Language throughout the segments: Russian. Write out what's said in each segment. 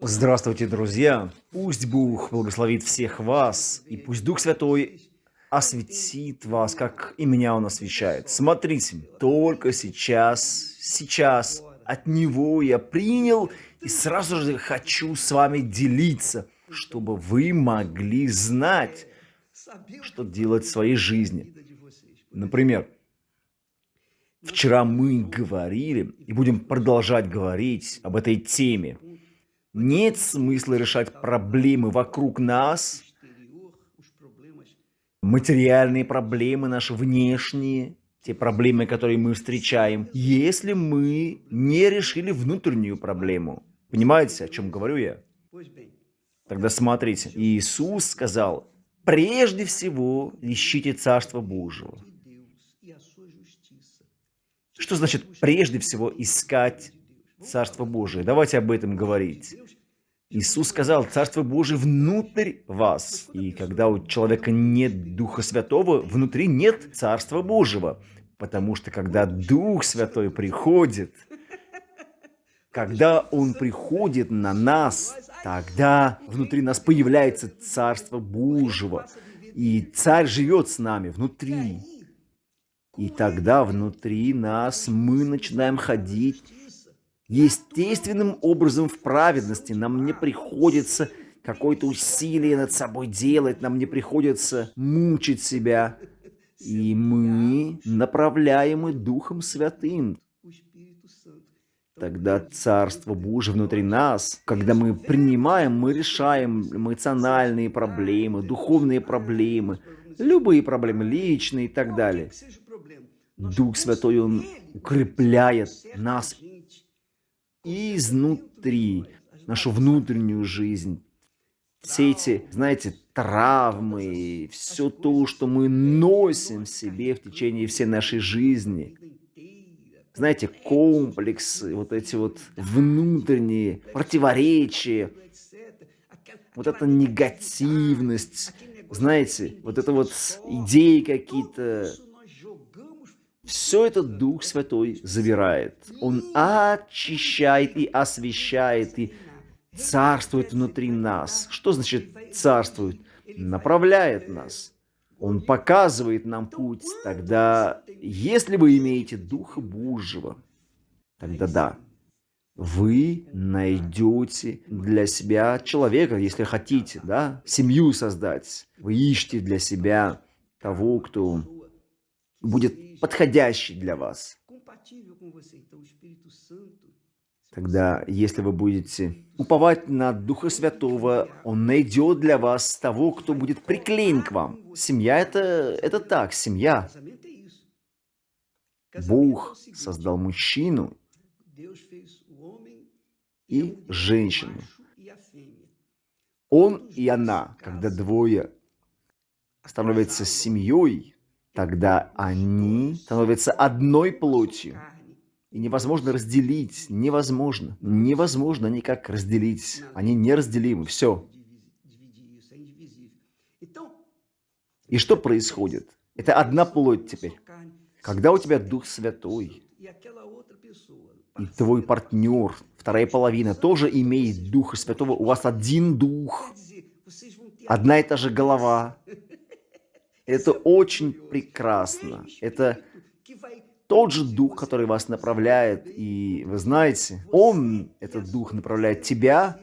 Здравствуйте, друзья! Пусть Бог благословит всех вас, и пусть Дух Святой осветит вас, как и меня Он освещает. Смотрите, только сейчас, сейчас от Него я принял, и сразу же хочу с вами делиться, чтобы вы могли знать, что делать в своей жизни. Например, вчера мы говорили и будем продолжать говорить об этой теме. Нет смысла решать проблемы вокруг нас, материальные проблемы наши внешние, те проблемы, которые мы встречаем, если мы не решили внутреннюю проблему. Понимаете, о чем говорю я? Тогда смотрите, Иисус сказал, прежде всего ищите Царство Божьего. Что значит прежде всего искать Царство Божие? Давайте об этом говорить. Иисус сказал, Царство Божие внутрь вас. И когда у человека нет Духа Святого, внутри нет Царства Божьего. Потому что когда Дух Святой приходит, когда Он приходит на нас, тогда внутри нас появляется Царство Божьего. И Царь живет с нами внутри. И тогда внутри нас мы начинаем ходить естественным образом в праведности. Нам не приходится какое-то усилие над собой делать, нам не приходится мучить себя. И мы направляемы Духом Святым. Тогда Царство Божие внутри нас, когда мы принимаем, мы решаем эмоциональные проблемы, духовные проблемы, любые проблемы, личные и так далее. Дух Святой, Он укрепляет нас изнутри, нашу внутреннюю жизнь. Все эти, знаете, травмы, все то, что мы носим в себе в течение всей нашей жизни. Знаете, комплексы, вот эти вот внутренние противоречия, вот эта негативность, знаете, вот это вот идеи какие-то, все это Дух Святой забирает. Он очищает и освещает, и царствует внутри нас. Что значит царствует? Направляет нас. Он показывает нам путь. Тогда, если вы имеете Духа Божьего, тогда да, вы найдете для себя человека, если хотите, да, семью создать. Вы ищете для себя того, кто будет подходящий для вас. Тогда, если вы будете уповать на Духа Святого, Он найдет для вас того, кто будет приклеен к вам. Семья это, – это так, семья. Бог создал мужчину и женщину. Он и она, когда двое становятся семьей, тогда они становятся одной плотью. И невозможно разделить, невозможно, невозможно никак разделить. Они неразделимы, все. И что происходит? Это одна плоть теперь. Когда у тебя Дух Святой, и твой партнер, вторая половина, тоже имеет Духа Святого, у вас один Дух, одна и та же голова, это очень прекрасно. Это тот же дух, который вас направляет. И вы знаете, он, этот дух, направляет тебя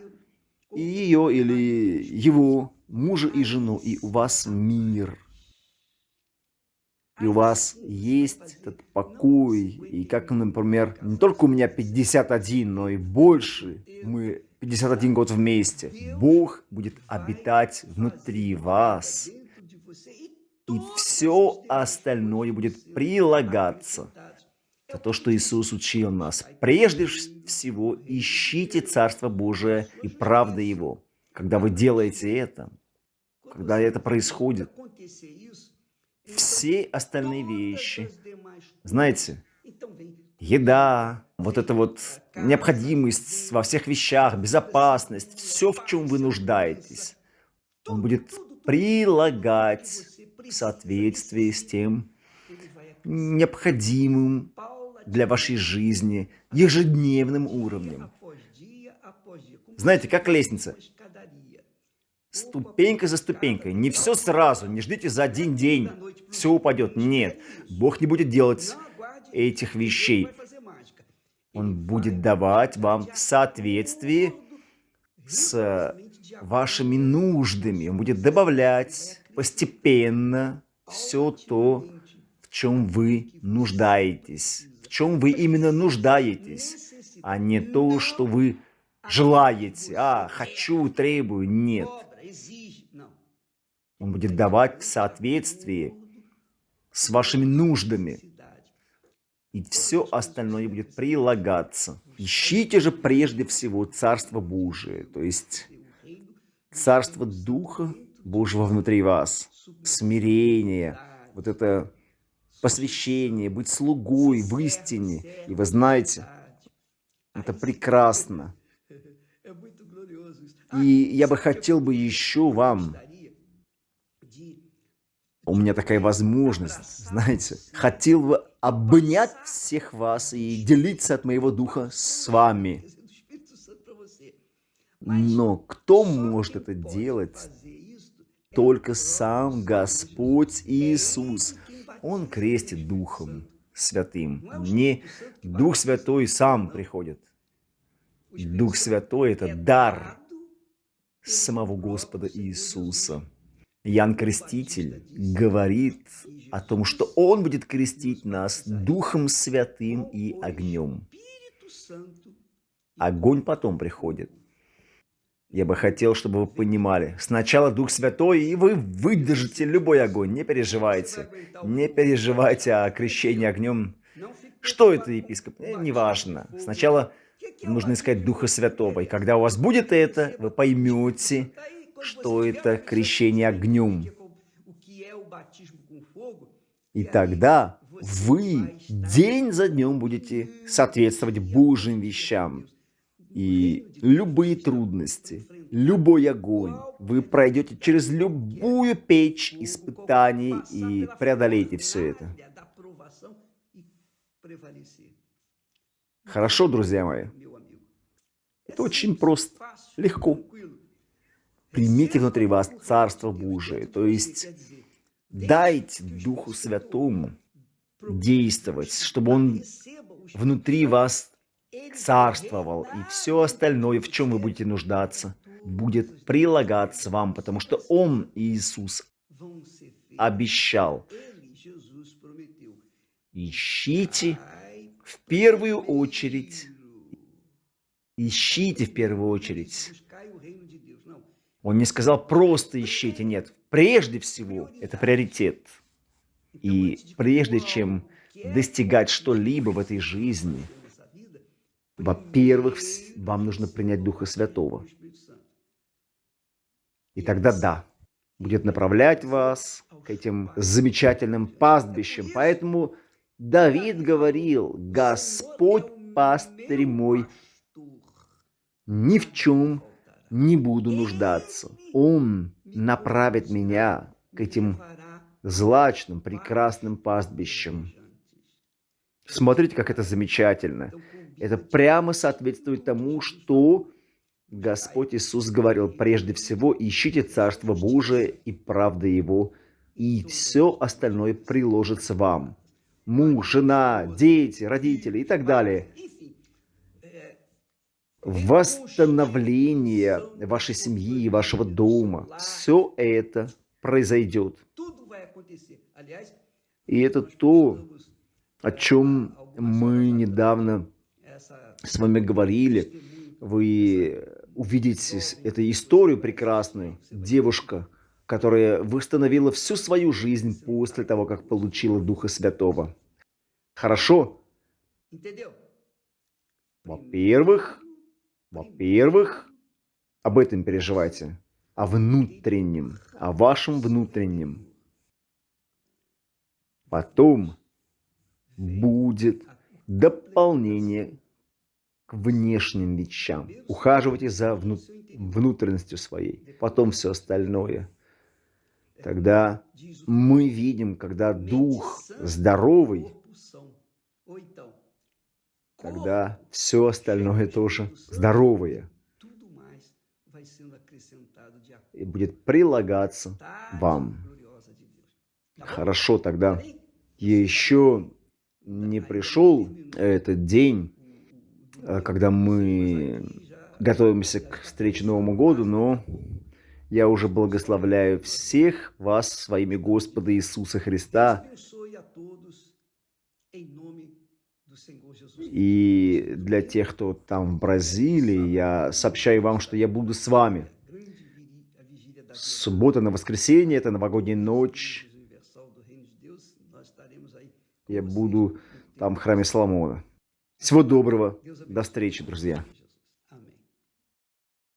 и ее или его, мужа и жену. И у вас мир. И у вас есть этот покой. И как, например, не только у меня 51, но и больше. Мы 51 год вместе. Бог будет обитать внутри вас и все остальное будет прилагаться. Это то, что Иисус учил нас. Прежде всего, ищите Царство Божие и правды Его. Когда вы делаете это, когда это происходит, все остальные вещи, знаете, еда, вот эта вот необходимость во всех вещах, безопасность, все, в чем вы нуждаетесь, он будет прилагать в соответствии с тем необходимым для вашей жизни ежедневным уровнем. Знаете, как лестница. Ступенька за ступенькой. Не все сразу, не ждите за один день, все упадет. Нет, Бог не будет делать этих вещей. Он будет давать вам в соответствии с вашими нуждами. Он будет добавлять постепенно все то, в чем вы нуждаетесь. В чем вы именно нуждаетесь, а не то, что вы желаете. А, хочу, требую. Нет. Он будет давать в соответствии с вашими нуждами. И все остальное будет прилагаться. Ищите же прежде всего Царство Божие, то есть Царство Духа Божьего внутри вас, смирение, вот это посвящение, быть слугой в истине. И вы знаете, это прекрасно. И я бы хотел бы еще вам у меня такая возможность, знаете, хотел бы обнять всех вас и делиться от моего духа с вами. Но кто может это делать? Только сам Господь Иисус. Он крестит Духом Святым. Не Дух Святой сам приходит. Дух Святой – это дар самого Господа Иисуса. Ян Креститель говорит о том, что Он будет крестить нас Духом Святым и огнем. Огонь потом приходит. Я бы хотел, чтобы вы понимали. Сначала Дух Святой, и вы выдержите любой огонь. Не переживайте. Не переживайте о крещении огнем. Что это, епископ? Э, неважно. Сначала нужно искать Духа Святого. И когда у вас будет это, вы поймете, что это крещение огнем. И тогда вы день за днем будете соответствовать Божьим вещам. И любые трудности, любой огонь, вы пройдете через любую печь испытаний и преодолеете все это. Хорошо, друзья мои? Это очень просто, легко примите внутри вас Царство Божие, то есть дайте Духу Святому действовать, чтобы Он внутри вас царствовал, и все остальное, в чем вы будете нуждаться, будет прилагаться вам, потому что Он, Иисус, обещал. Ищите в первую очередь, ищите в первую очередь он не сказал просто ищите, нет. Прежде всего, это приоритет. И прежде чем достигать что-либо в этой жизни, во-первых, вам нужно принять Духа Святого. И тогда да, будет направлять вас к этим замечательным пастбищам. Поэтому Давид говорил, Господь пастырь мой, ни в чем не буду нуждаться. Он направит меня к этим злачным, прекрасным пастбищам. Смотрите, как это замечательно. Это прямо соответствует тому, что Господь Иисус говорил. Прежде всего, ищите Царство Божие и правды Его, и все остальное приложится вам. Муж, жена, дети, родители и так далее восстановление вашей семьи, вашего дома. Все это произойдет. И это то, о чем мы недавно с вами говорили. Вы увидите эту историю прекрасную. Девушка, которая восстановила всю свою жизнь после того, как получила Духа Святого. Хорошо? Во-первых, во-первых, об этом переживайте, о внутреннем, о вашем внутреннем. Потом будет дополнение внешним вещам. Ухаживайте за вну внутренностью своей. Потом все остальное. Тогда мы видим, когда дух здоровый, тогда все остальное тоже здоровое. и будет прилагаться вам. Хорошо, тогда еще не пришел этот день, когда мы готовимся к встрече Новому году, но я уже благословляю всех вас своими Господа Иисуса Христа. И для тех, кто там в Бразилии, я сообщаю вам, что я буду с вами. Суббота на воскресенье, это новогодняя ночь. Я буду там в храме Соломона. Всего доброго. До встречи, друзья.